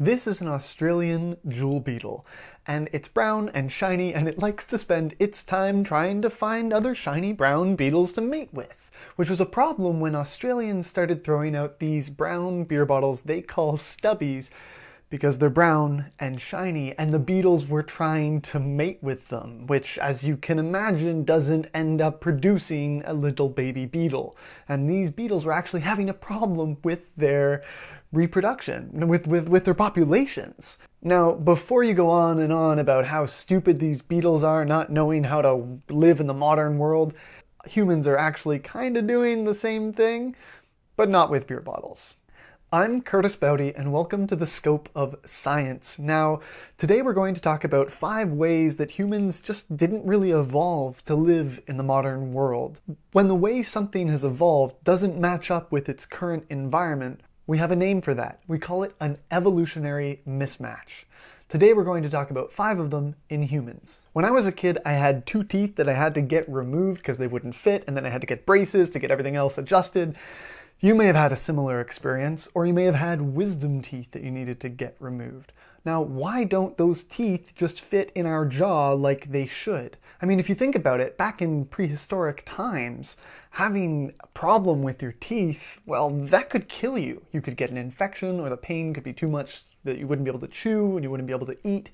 This is an Australian jewel beetle, and it's brown and shiny and it likes to spend its time trying to find other shiny brown beetles to mate with, which was a problem when Australians started throwing out these brown beer bottles they call stubbies because they're brown and shiny and the beetles were trying to mate with them, which as you can imagine doesn't end up producing a little baby beetle. And these beetles were actually having a problem with their reproduction, with, with, with their populations. Now, before you go on and on about how stupid these beetles are not knowing how to live in the modern world, humans are actually kind of doing the same thing, but not with beer bottles. I'm Curtis Baute and welcome to the Scope of Science. Now, today we're going to talk about five ways that humans just didn't really evolve to live in the modern world. When the way something has evolved doesn't match up with its current environment, we have a name for that. We call it an evolutionary mismatch. Today we're going to talk about five of them in humans. When I was a kid, I had two teeth that I had to get removed because they wouldn't fit, and then I had to get braces to get everything else adjusted. You may have had a similar experience, or you may have had wisdom teeth that you needed to get removed. Now, why don't those teeth just fit in our jaw like they should? I mean, if you think about it, back in prehistoric times, having a problem with your teeth, well, that could kill you. You could get an infection, or the pain could be too much that you wouldn't be able to chew and you wouldn't be able to eat.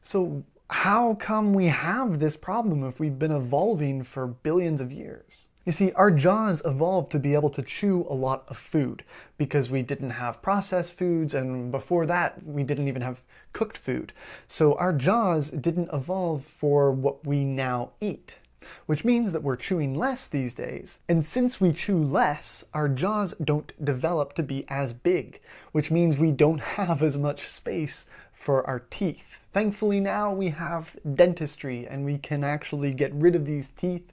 So how come we have this problem if we've been evolving for billions of years? You see, our jaws evolved to be able to chew a lot of food because we didn't have processed foods and before that we didn't even have cooked food. So our jaws didn't evolve for what we now eat, which means that we're chewing less these days. And since we chew less, our jaws don't develop to be as big, which means we don't have as much space for our teeth. Thankfully now we have dentistry and we can actually get rid of these teeth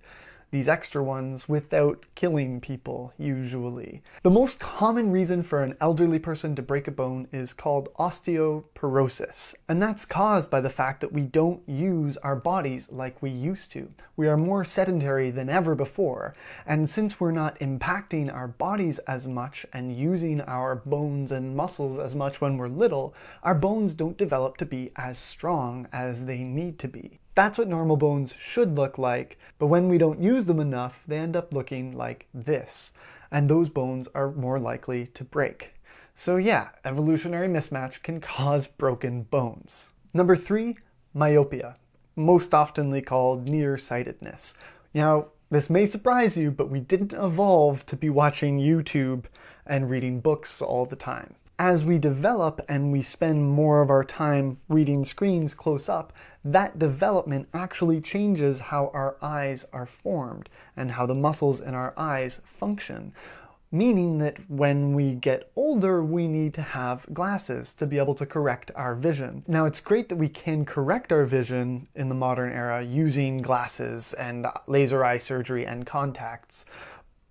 these extra ones without killing people, usually. The most common reason for an elderly person to break a bone is called osteoporosis, and that's caused by the fact that we don't use our bodies like we used to. We are more sedentary than ever before, and since we're not impacting our bodies as much and using our bones and muscles as much when we're little, our bones don't develop to be as strong as they need to be. That's what normal bones should look like, but when we don't use them enough, they end up looking like this. And those bones are more likely to break. So yeah, evolutionary mismatch can cause broken bones. Number three, myopia, most oftenly called nearsightedness. Now, this may surprise you, but we didn't evolve to be watching YouTube and reading books all the time as we develop and we spend more of our time reading screens close up, that development actually changes how our eyes are formed and how the muscles in our eyes function. Meaning that when we get older, we need to have glasses to be able to correct our vision. Now, it's great that we can correct our vision in the modern era using glasses and laser eye surgery and contacts,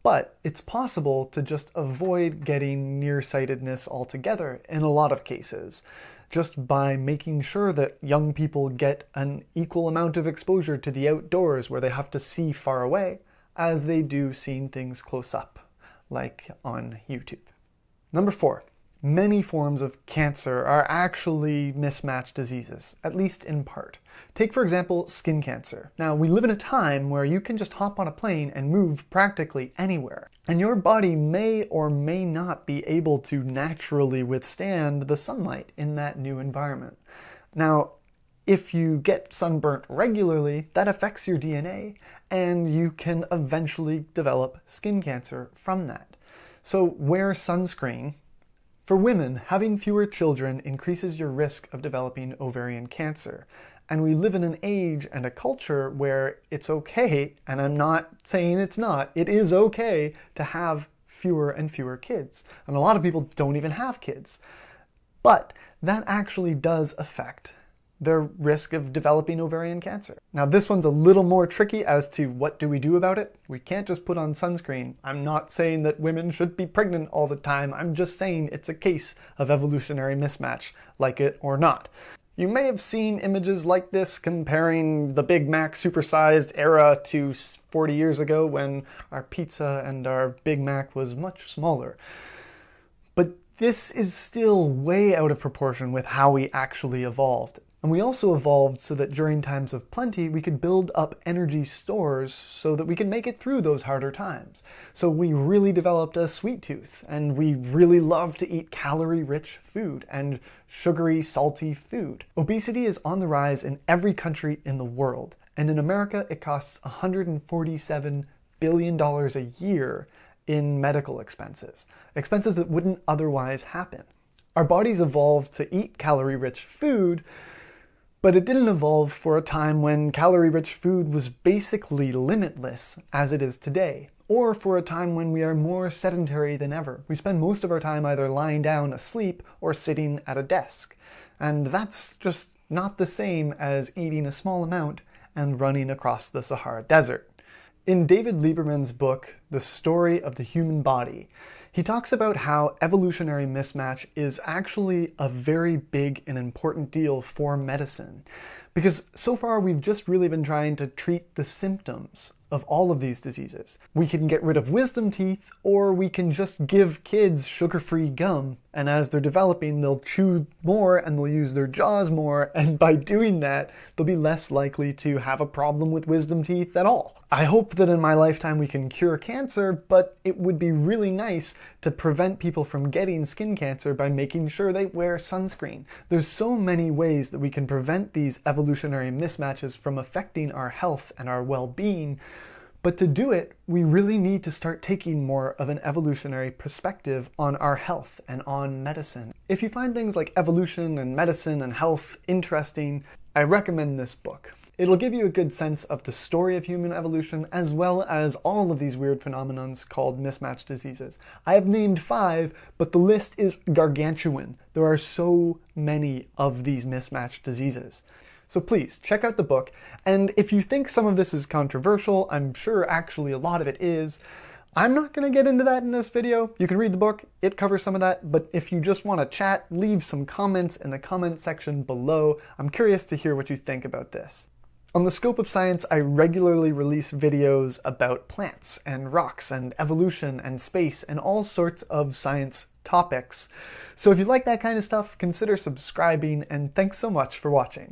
but it's possible to just avoid getting nearsightedness altogether in a lot of cases, just by making sure that young people get an equal amount of exposure to the outdoors where they have to see far away as they do seeing things close up, like on YouTube. Number four, Many forms of cancer are actually mismatched diseases, at least in part. Take for example skin cancer. Now we live in a time where you can just hop on a plane and move practically anywhere. And your body may or may not be able to naturally withstand the sunlight in that new environment. Now if you get sunburnt regularly, that affects your DNA and you can eventually develop skin cancer from that. So wear sunscreen for women, having fewer children increases your risk of developing ovarian cancer. And we live in an age and a culture where it's okay, and I'm not saying it's not, it is okay to have fewer and fewer kids. And a lot of people don't even have kids. But that actually does affect their risk of developing ovarian cancer. Now this one's a little more tricky as to what do we do about it. We can't just put on sunscreen. I'm not saying that women should be pregnant all the time. I'm just saying it's a case of evolutionary mismatch, like it or not. You may have seen images like this comparing the Big Mac supersized era to 40 years ago when our pizza and our Big Mac was much smaller. But this is still way out of proportion with how we actually evolved. And we also evolved so that during times of plenty, we could build up energy stores so that we could make it through those harder times. So we really developed a sweet tooth, and we really love to eat calorie-rich food and sugary, salty food. Obesity is on the rise in every country in the world, and in America, it costs $147 billion a year in medical expenses, expenses that wouldn't otherwise happen. Our bodies evolved to eat calorie-rich food, but it didn't evolve for a time when calorie-rich food was basically limitless, as it is today, or for a time when we are more sedentary than ever. We spend most of our time either lying down asleep or sitting at a desk. And that's just not the same as eating a small amount and running across the Sahara Desert. In David Lieberman's book, The Story of the Human Body, he talks about how evolutionary mismatch is actually a very big and important deal for medicine. Because so far we've just really been trying to treat the symptoms of all of these diseases. We can get rid of wisdom teeth, or we can just give kids sugar-free gum, and as they're developing, they'll chew more and they'll use their jaws more, and by doing that, they'll be less likely to have a problem with wisdom teeth at all. I hope that in my lifetime we can cure cancer, but it would be really nice to prevent people from getting skin cancer by making sure they wear sunscreen. There's so many ways that we can prevent these evolutionary mismatches from affecting our health and our well-being, but to do it, we really need to start taking more of an evolutionary perspective on our health and on medicine. If you find things like evolution and medicine and health interesting, I recommend this book. It'll give you a good sense of the story of human evolution as well as all of these weird phenomenons called mismatched diseases. I have named five, but the list is gargantuan. There are so many of these mismatched diseases. So please, check out the book, and if you think some of this is controversial, I'm sure actually a lot of it is, I'm not going to get into that in this video. You can read the book, it covers some of that, but if you just want to chat, leave some comments in the comment section below. I'm curious to hear what you think about this. On the Scope of Science, I regularly release videos about plants and rocks and evolution and space and all sorts of science topics. So if you like that kind of stuff, consider subscribing and thanks so much for watching.